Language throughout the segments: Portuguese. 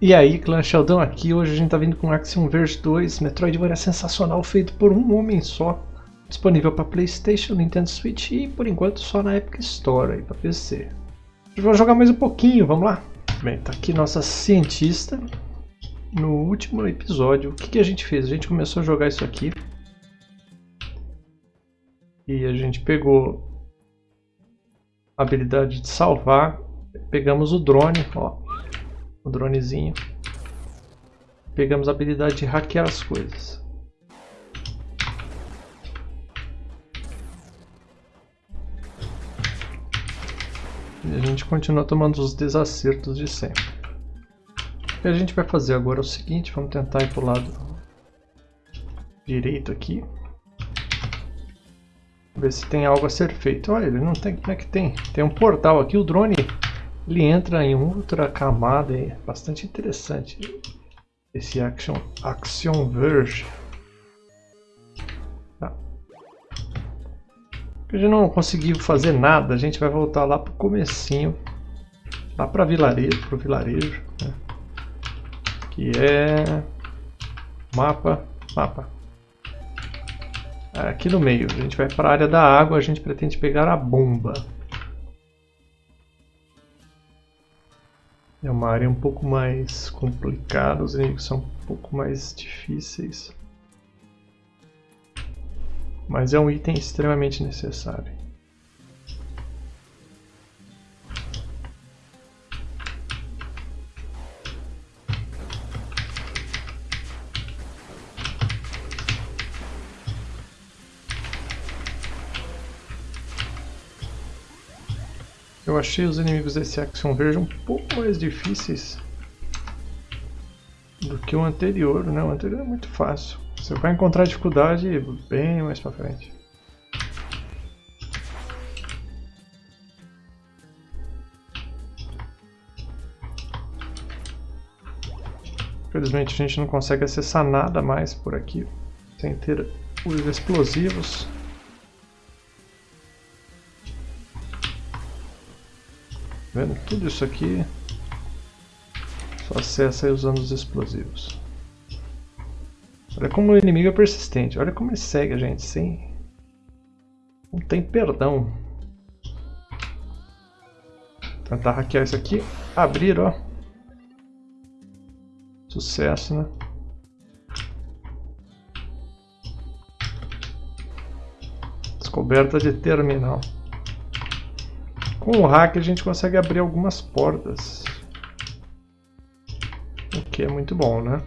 E aí, clã Sheldon aqui, hoje a gente tá vindo com Axiom Verge 2, Metroidvania sensacional feito por um homem só, disponível para Playstation, Nintendo Switch e por enquanto só na Epic Store aí para PC. Vamos jogar mais um pouquinho, vamos lá? Bem, tá aqui nossa cientista. No último episódio, o que, que a gente fez? A gente começou a jogar isso aqui. E a gente pegou a habilidade de salvar, pegamos o drone, ó, o dronezinho. Pegamos a habilidade de hackear as coisas. E a gente continua tomando os desacertos de sempre. O que a gente vai fazer agora é o seguinte, vamos tentar ir para o lado direito aqui. Ver se tem algo a ser feito. Olha, ele não tem. Como é que tem? Tem um portal aqui, o drone ele entra em outra camada bastante interessante. Esse Action, Action Verge. Tá. A gente não conseguiu fazer nada, a gente vai voltar lá pro comecinho. Lá para vilarejo, pro vilarejo. Né? Que é... Mapa, mapa. Aqui no meio, a gente vai para a área da água, a gente pretende pegar a bomba. É uma área um pouco mais complicada, os inimigos são um pouco mais difíceis. Mas é um item extremamente necessário. Eu achei os inimigos desse Action Verge um pouco mais difíceis do que o anterior, né? O anterior é muito fácil. Você vai encontrar dificuldade bem mais pra frente. Infelizmente a gente não consegue acessar nada mais por aqui sem ter os explosivos. Vendo? Tudo isso aqui só acessa usando os explosivos. Olha como o inimigo é persistente. Olha como ele segue a gente sem... Não tem perdão. Tentar hackear isso aqui. Abrir, ó. Sucesso, né? Descoberta de terminal. Com o hack a gente consegue abrir algumas portas. O que é muito bom, né?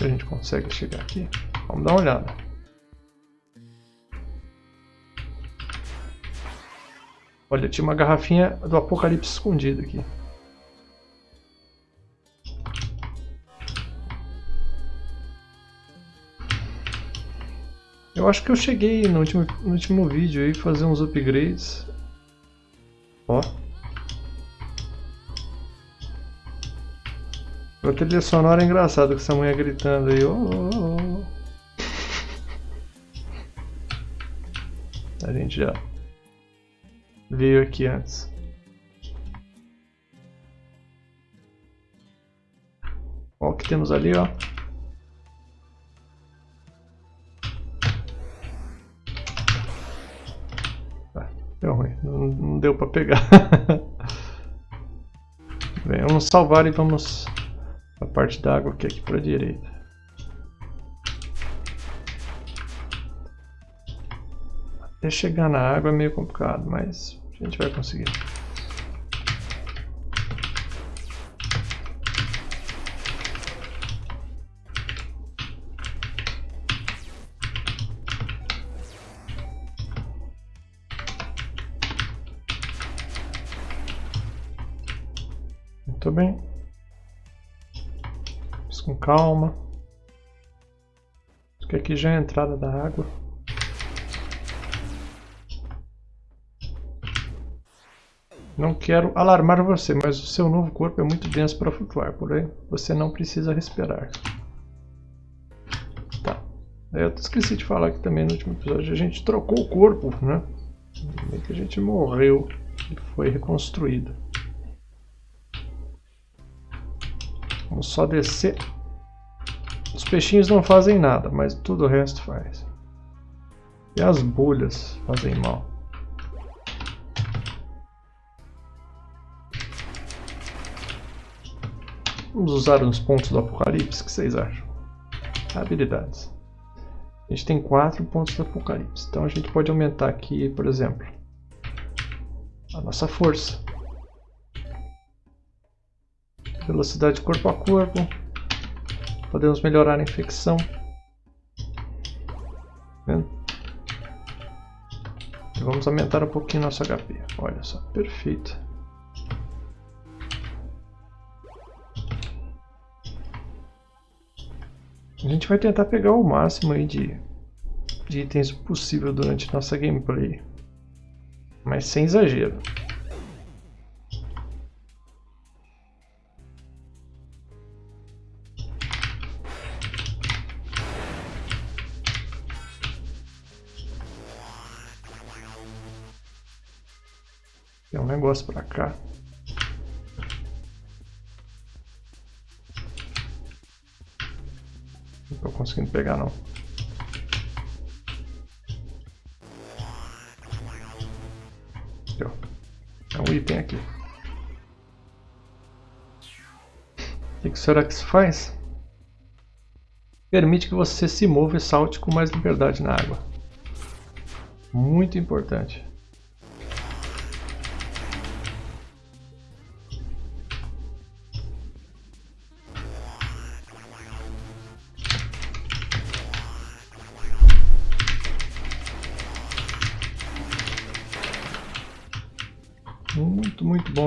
A gente consegue chegar aqui. Vamos dar uma olhada. Olha, tinha uma garrafinha do apocalipse escondida aqui. Eu acho que eu cheguei no último, no último vídeo aí fazer uns upgrades. Ó. A trilha sonora é engraçada com essa mulher gritando aí. Oh, oh, oh. A gente já veio aqui antes. Ó o que temos ali, ó. Pegar. Bem, vamos salvar e vamos a parte da água que é aqui para a direita. Até chegar na água é meio complicado, mas a gente vai conseguir. Muito bem. Vamos com calma. Isso aqui já é a entrada da água. Não quero alarmar você, mas o seu novo corpo é muito denso para flutuar, porém você não precisa respirar. Tá. Eu esqueci de falar que também no último episódio a gente trocou o corpo, né? Que a gente morreu e foi reconstruído. Vamos só descer. Os peixinhos não fazem nada, mas tudo o resto faz. E as bolhas fazem mal. Vamos usar uns pontos do apocalipse, o que vocês acham? Habilidades. A gente tem quatro pontos do apocalipse, então a gente pode aumentar aqui, por exemplo, a nossa força. Velocidade corpo a corpo. Podemos melhorar a infecção. E vamos aumentar um pouquinho nosso HP. Olha só, perfeito. A gente vai tentar pegar o máximo aí de, de itens possível durante nossa gameplay. Mas sem exagero. Tem um negócio pra cá. Não tô conseguindo pegar não. Aqui, ó. É um item aqui. O que será que isso faz? Permite que você se mova e salte com mais liberdade na água. Muito importante.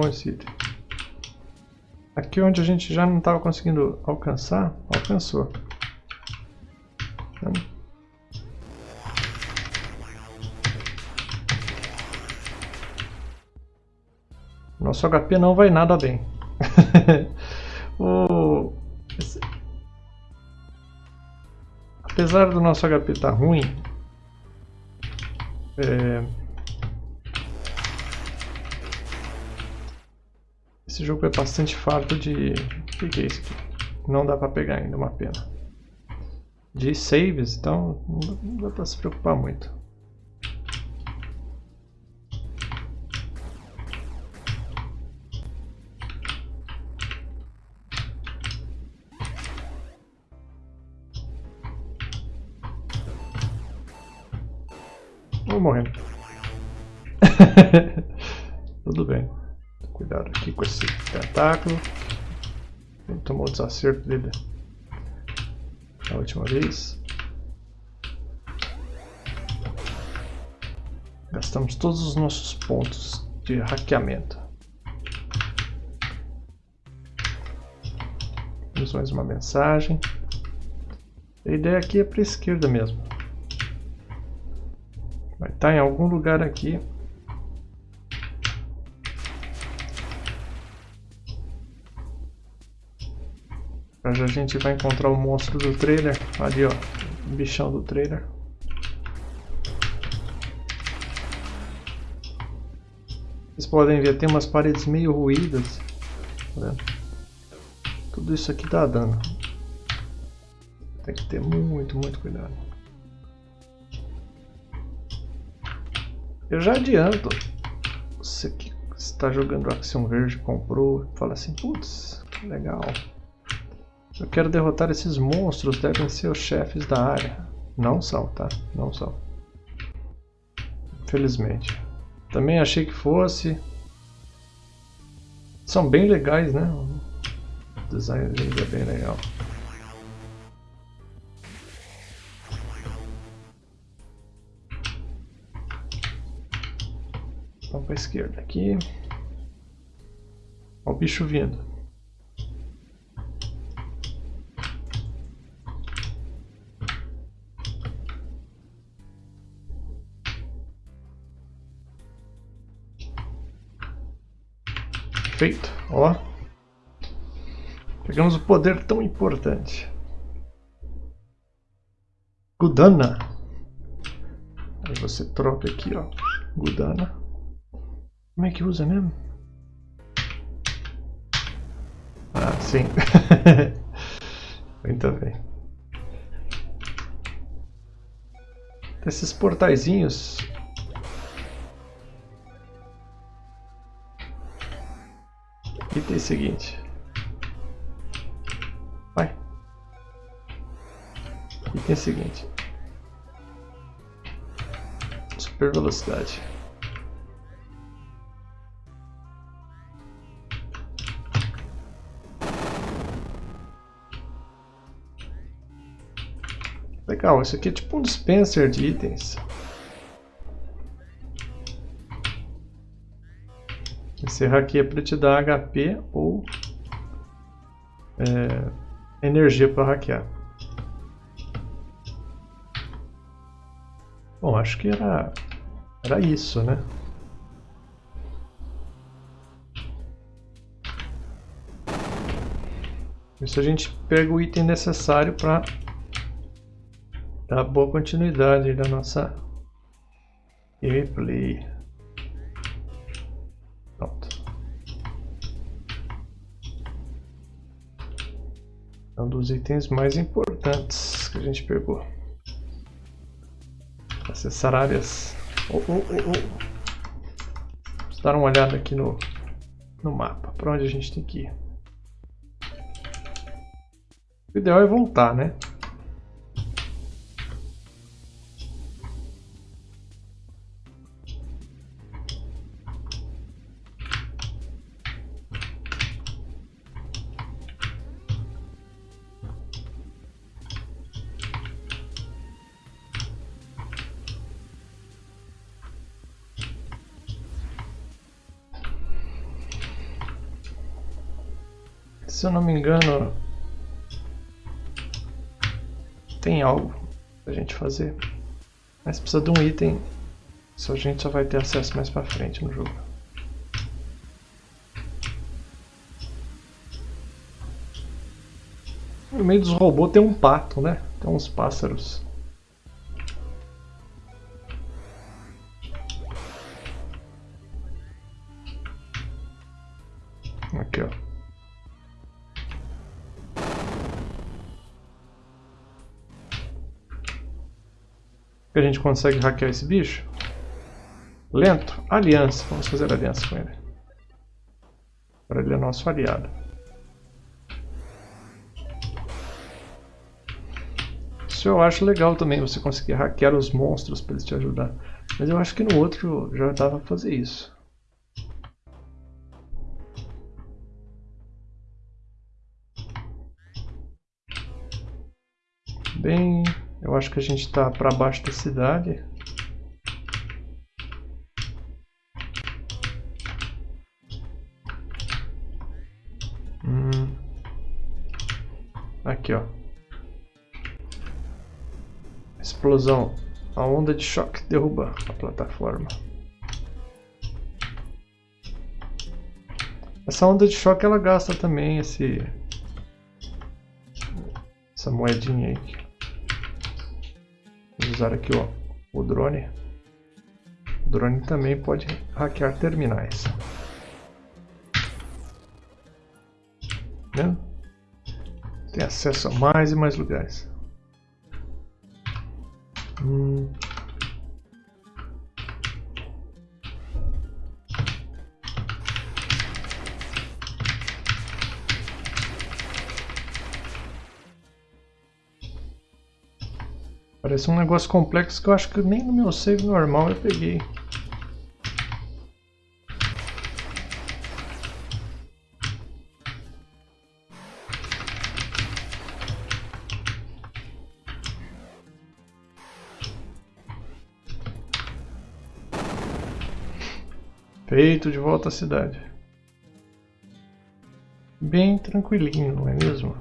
Esse item. Aqui onde a gente já não estava conseguindo alcançar, alcançou. Nosso HP não vai nada bem. o... Apesar do nosso HP estar tá ruim, é... Esse jogo é bastante farto de... O que é isso aqui? Não dá pra pegar ainda, uma pena. De saves, então não dá pra se preocupar muito. Vou morrendo. Tudo bem. Cuidado aqui com esse tentáculo. Ele tomou o desacerto dele da última vez. Gastamos todos os nossos pontos de hackeamento. Temos mais uma mensagem. A ideia aqui é para a esquerda mesmo. Vai estar em algum lugar aqui A gente vai encontrar o monstro do trailer. Ali, ó. O bichão do trailer. Vocês podem ver, tem umas paredes meio ruídas. Tá Tudo isso aqui dá dano. Tem que ter muito, muito cuidado. Eu já adianto. Você que está jogando Action Verde, comprou, fala assim, putz, legal. Eu quero derrotar esses monstros, devem ser os chefes da área. Não são, tá? Não são. Infelizmente. Também achei que fosse. São bem legais, né? O design deles é bem legal. Vamos para a esquerda aqui. Olha o bicho vindo. Perfeito, ó. Pegamos o poder tão importante. Gudana. Aí você troca aqui, ó. Gudana. Como é que usa mesmo? Ah, sim. Muito bem. Esses portaizinhos. Item seguinte. Vai. Item seguinte. Super velocidade. Legal, isso aqui é tipo um dispenser de itens. Encerrar aqui é para te dar HP ou é, energia para hackear. Bom, acho que era, era isso, né? Isso a gente pega o item necessário para dar boa continuidade da nossa gameplay. É um dos itens mais importantes que a gente pegou. Acessar áreas. Oh, oh, oh, oh. Vamos dar uma olhada aqui no, no mapa. Para onde a gente tem que ir. O ideal é voltar, né? Se eu não me engano, tem algo pra gente fazer. Mas precisa de um item, isso a gente só vai ter acesso mais pra frente no jogo. No meio dos robôs tem um pato, né? Tem uns pássaros. Que a gente consegue hackear esse bicho? Lento? Aliança. Vamos fazer aliança com ele. Para ele é nosso aliado. Isso eu acho legal também, você conseguir hackear os monstros para eles te ajudar. Mas eu acho que no outro já dava para fazer isso. Acho que a gente está para baixo da cidade. Hum. Aqui, ó. Explosão. A onda de choque derruba a plataforma. Essa onda de choque ela gasta também esse essa moedinha aí usar aqui ó, o drone. O drone também pode hackear terminais. Vendo? Tem acesso a mais e mais lugares. Hum. Parece um negócio complexo que eu acho que nem no meu save normal eu peguei. Feito de volta à cidade. Bem tranquilinho, não é mesmo?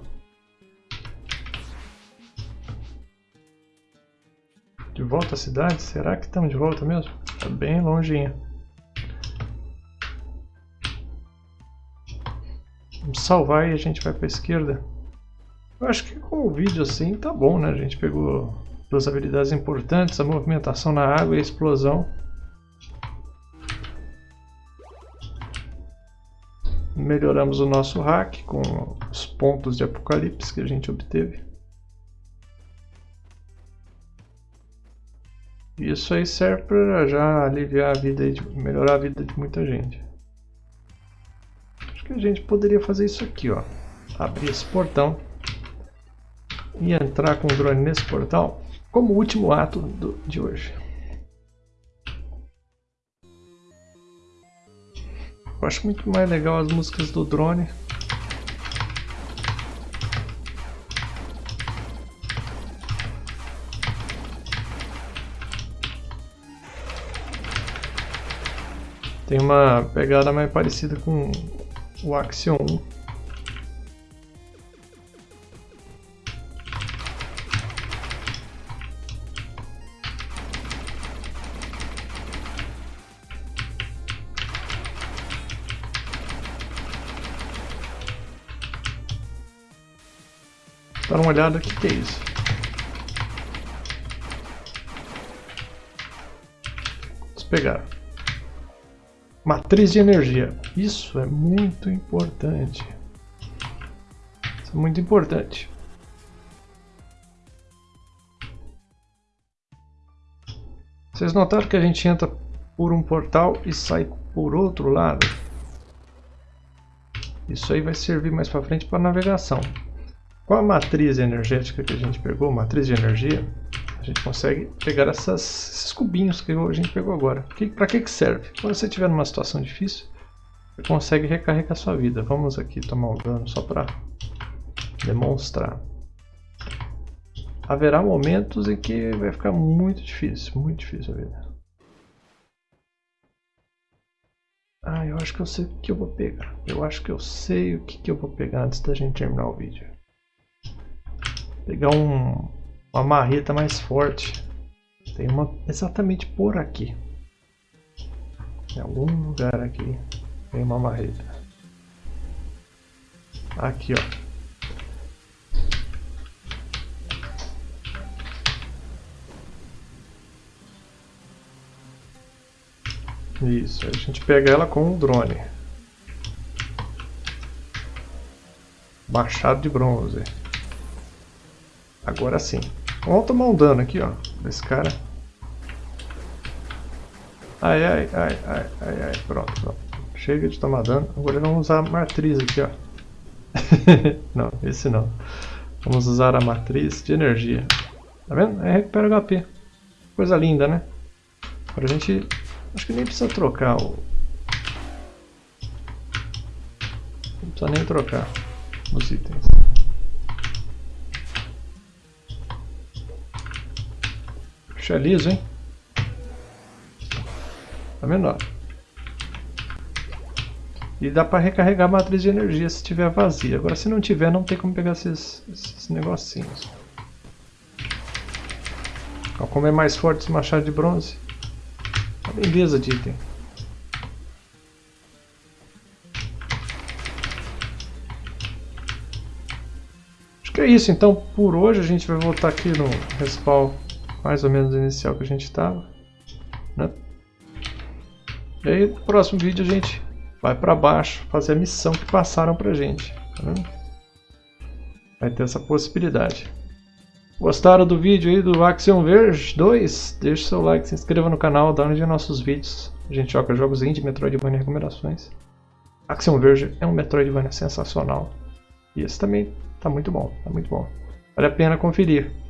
Volta à cidade? Será que estamos de volta mesmo? Tá bem longinho. Vamos salvar e a gente vai para a esquerda. Eu acho que com o vídeo assim tá bom, né? A gente pegou duas habilidades importantes, a movimentação na água e a explosão. melhoramos o nosso hack com os pontos de apocalipse que a gente obteve. Isso aí serve para já aliviar a vida, de, melhorar a vida de muita gente. Acho que a gente poderia fazer isso aqui, ó. Abrir esse portão e entrar com o drone nesse portal como último ato do, de hoje. Eu acho muito mais legal as músicas do drone. Tem uma pegada mais parecida com o Axion 1. Dá uma olhada, o que, é isso? Vamos pegar. Matriz de energia. Isso é muito importante. Isso é muito importante. Vocês notaram que a gente entra por um portal e sai por outro lado? Isso aí vai servir mais para frente para navegação. Com a matriz energética que a gente pegou, matriz de energia, a gente consegue pegar essas, esses cubinhos que a gente pegou agora. Para que, que serve? Quando você estiver numa situação difícil, você consegue recarregar sua vida. Vamos aqui tomar um dano só para demonstrar. Haverá momentos em que vai ficar muito difícil, muito difícil a vida. Ah, eu acho que eu sei o que eu vou pegar. Eu acho que eu sei o que, que eu vou pegar antes da gente terminar o vídeo. Pegar um, uma marreta mais forte. Tem uma exatamente por aqui. Em algum lugar aqui tem uma marreta. Aqui, ó. Isso, a gente pega ela com o drone. Machado de bronze. Agora sim. Vamos tomar um dano aqui, ó. Desse cara. Ai, ai, ai, ai, ai, ai. Pronto, pronto. Chega de tomar dano. Agora vamos usar a matriz aqui, ó. não, esse não. Vamos usar a matriz de energia. Tá vendo? Aí recupera HP. Coisa linda, né? Agora a gente... Acho que nem precisa trocar o... Não precisa nem trocar os itens. Puxa liso, hein? Tá vendo? E dá para recarregar a matriz de energia se tiver vazia. Agora se não tiver, não tem como pegar esses, esses negocinhos. Ó, como é mais forte esse machado de bronze. Uma beleza de item. Acho que é isso. Então, por hoje, a gente vai voltar aqui no respawn mais ou menos inicial que a gente estava. Né? E aí no próximo vídeo a gente vai para baixo fazer a missão que passaram para a gente. Tá vai ter essa possibilidade. Gostaram do vídeo aí do Axiom Verge 2? Deixe seu like, se inscreva no canal, dá um de nossos vídeos. A gente joga jogos indie, Metroidvania e recomendações. Axiom Verge é um Metroidvania sensacional. E esse também está muito bom, tá muito bom. Vale a pena conferir.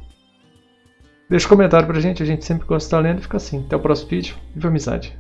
Deixa um comentário pra gente, a gente sempre gosta de estar lendo e fica assim. Até o próximo vídeo. Viva amizade!